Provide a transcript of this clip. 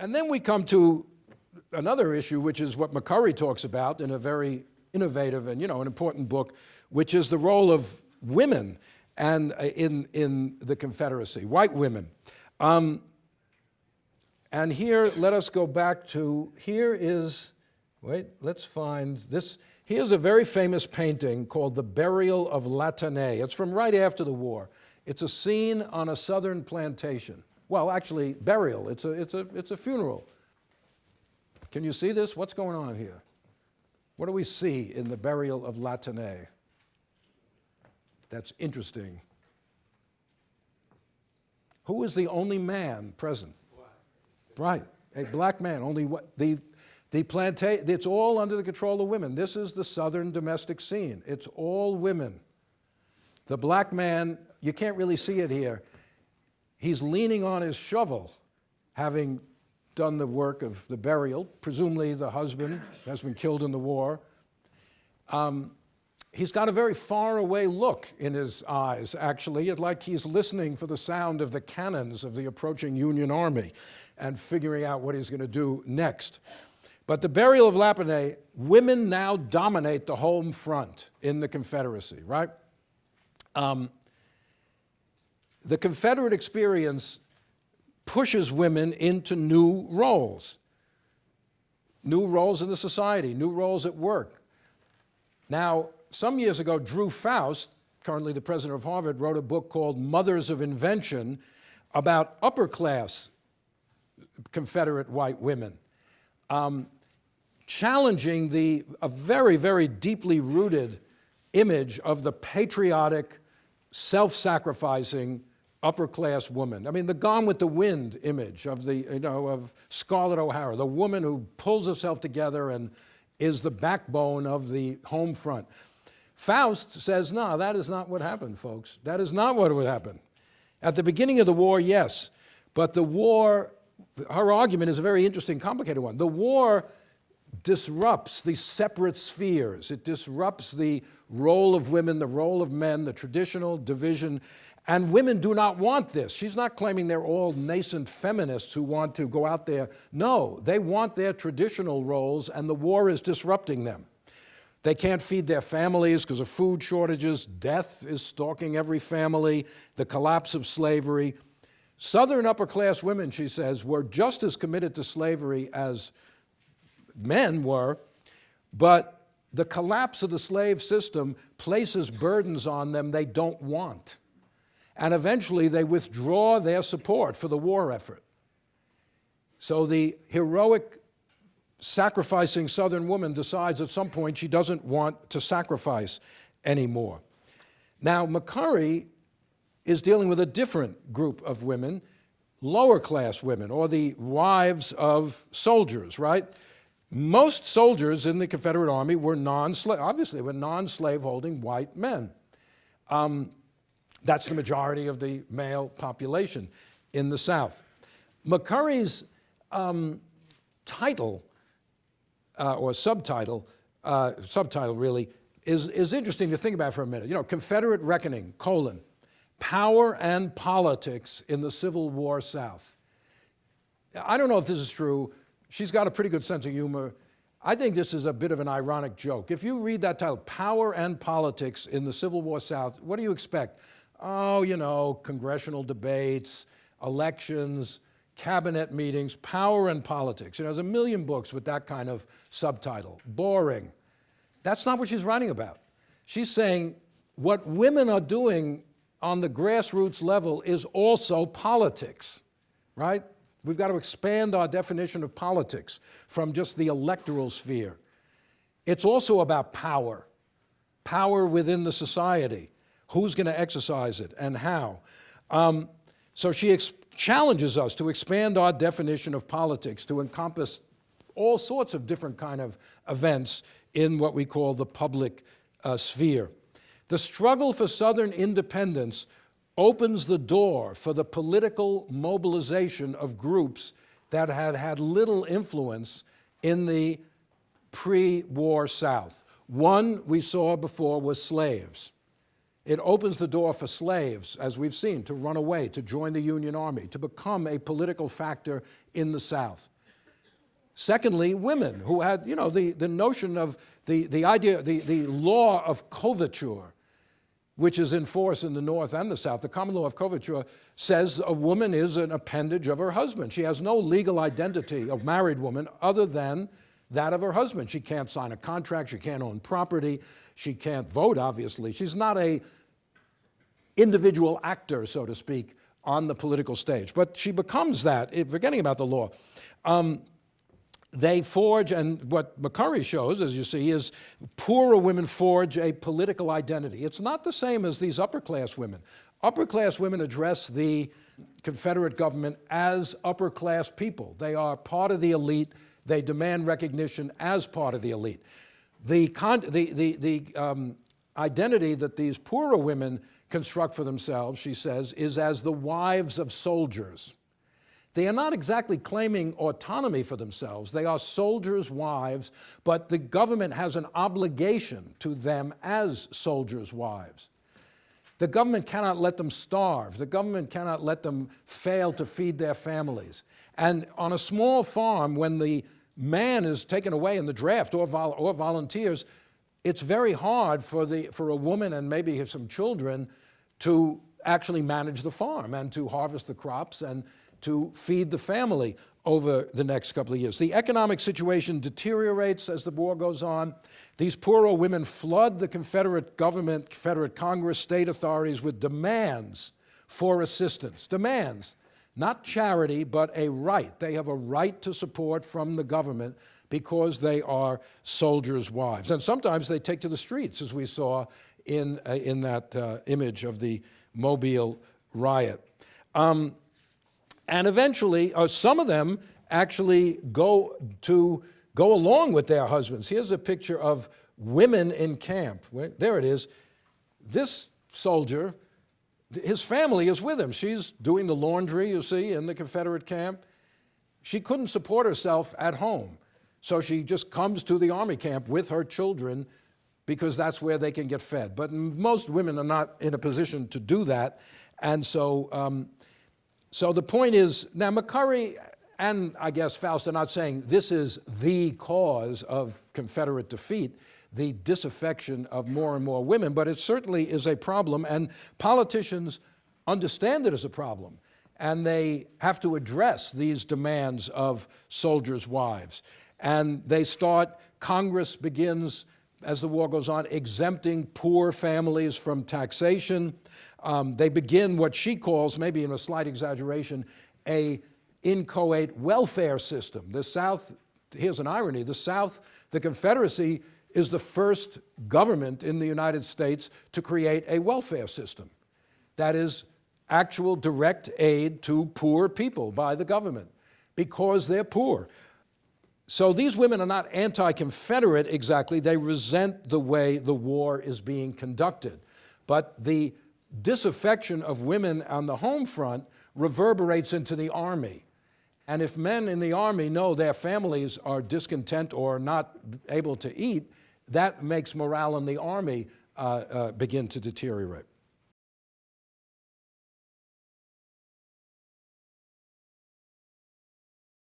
And then we come to another issue, which is what McCurry talks about in a very innovative and, you know, an important book, which is the role of women and uh, in, in the Confederacy, white women. Um, and here, let us go back to, here is, wait, let's find this. Here's a very famous painting called The Burial of Latané. It's from right after the war. It's a scene on a southern plantation. Well, actually, burial. It's a, it's a, it's a funeral. Can you see this? What's going on here? What do we see in the burial of Latané? That's interesting. Who is the only man present? Right, a black man. Only what the the plantation. It's all under the control of women. This is the southern domestic scene. It's all women. The black man, you can't really see it here. He's leaning on his shovel, having done the work of the burial. Presumably, the husband has been killed in the war. Um, he's got a very far away look in his eyes, actually. It's like he's listening for the sound of the cannons of the approaching Union Army and figuring out what he's going to do next. But the burial of Latané, women now dominate the home front in the Confederacy, right? Um, the Confederate experience pushes women into new roles, new roles in the society, new roles at work. Now, some years ago, Drew Faust, currently the president of Harvard, wrote a book called Mothers of Invention about upper class Confederate white women, um, challenging the, a very, very deeply rooted image of the patriotic, self-sacrificing upper class woman. I mean, the Gone with the Wind image of the, you know, of Scarlett O'Hara, the woman who pulls herself together and is the backbone of the home front. Faust says, no, that is not what happened, folks. That is not what would happen. At the beginning of the war, yes, but the war, her argument is a very interesting, complicated one. The war disrupts the separate spheres. It disrupts the role of women, the role of men, the traditional division and women do not want this. She's not claiming they're all nascent feminists who want to go out there. No, they want their traditional roles and the war is disrupting them. They can't feed their families because of food shortages. Death is stalking every family, the collapse of slavery. Southern upper class women, she says, were just as committed to slavery as men were, but the collapse of the slave system places burdens on them they don't want and eventually they withdraw their support for the war effort. So the heroic sacrificing Southern woman decides at some point she doesn't want to sacrifice anymore. Now, McCurry is dealing with a different group of women, lower class women, or the wives of soldiers, right? Most soldiers in the Confederate Army were non-slave, obviously were non-slave holding white men. Um, that's the majority of the male population in the South. McCurry's um, title, uh, or subtitle, uh, subtitle really, is, is interesting to think about for a minute. You know, Confederate Reckoning, colon, Power and Politics in the Civil War South. I don't know if this is true. She's got a pretty good sense of humor. I think this is a bit of an ironic joke. If you read that title, Power and Politics in the Civil War South, what do you expect? Oh, you know, congressional debates, elections, cabinet meetings, power and politics. You know, there's a million books with that kind of subtitle. Boring. That's not what she's writing about. She's saying what women are doing on the grassroots level is also politics, right? We've got to expand our definition of politics from just the electoral sphere. It's also about power, power within the society who's going to exercise it and how. Um, so she challenges us to expand our definition of politics to encompass all sorts of different kind of events in what we call the public uh, sphere. The struggle for Southern independence opens the door for the political mobilization of groups that had had little influence in the pre-war South. One we saw before was slaves. It opens the door for slaves, as we've seen, to run away, to join the Union Army, to become a political factor in the South. Secondly, women who had, you know, the, the notion of the, the idea, the, the law of coverture, which is in force in the North and the South. The common law of coverture says a woman is an appendage of her husband. She has no legal identity, of married woman, other than that of her husband. She can't sign a contract, she can't own property, she can't vote, obviously. She's not a individual actor, so to speak, on the political stage. But she becomes that, forgetting about the law. Um, they forge, and what McCurry shows, as you see, is poorer women forge a political identity. It's not the same as these upper class women. Upper class women address the Confederate government as upper class people. They are part of the elite. They demand recognition as part of the elite. The, the, the, the um, identity that these poorer women construct for themselves, she says, is as the wives of soldiers. They are not exactly claiming autonomy for themselves. They are soldiers' wives, but the government has an obligation to them as soldiers' wives. The government cannot let them starve. The government cannot let them fail to feed their families. And on a small farm, when the man is taken away in the draft or, vol or volunteers, it's very hard for, the, for a woman and maybe some children to actually manage the farm and to harvest the crops and to feed the family over the next couple of years. The economic situation deteriorates as the war goes on. These poor old women flood the Confederate government, Confederate Congress, state authorities with demands for assistance. Demands, not charity, but a right. They have a right to support from the government because they are soldiers' wives. And sometimes they take to the streets, as we saw in, uh, in that uh, image of the Mobile riot. Um, and eventually, uh, some of them actually go to go along with their husbands. Here's a picture of women in camp. There it is. This soldier, his family is with him. She's doing the laundry, you see, in the Confederate camp. She couldn't support herself at home. So she just comes to the army camp with her children because that's where they can get fed. But most women are not in a position to do that. And so um, so the point is, now McCurry and I guess Faust are not saying this is the cause of Confederate defeat, the disaffection of more and more women, but it certainly is a problem and politicians understand it as a problem and they have to address these demands of soldiers' wives. And they start, Congress begins, as the war goes on, exempting poor families from taxation. Um, they begin what she calls, maybe in a slight exaggeration, a inchoate welfare system. The South, here's an irony, the South, the Confederacy is the first government in the United States to create a welfare system. That is actual direct aid to poor people by the government because they're poor. So these women are not anti-Confederate exactly, they resent the way the war is being conducted. But the disaffection of women on the home front reverberates into the army. And if men in the army know their families are discontent or not able to eat, that makes morale in the army uh, uh, begin to deteriorate.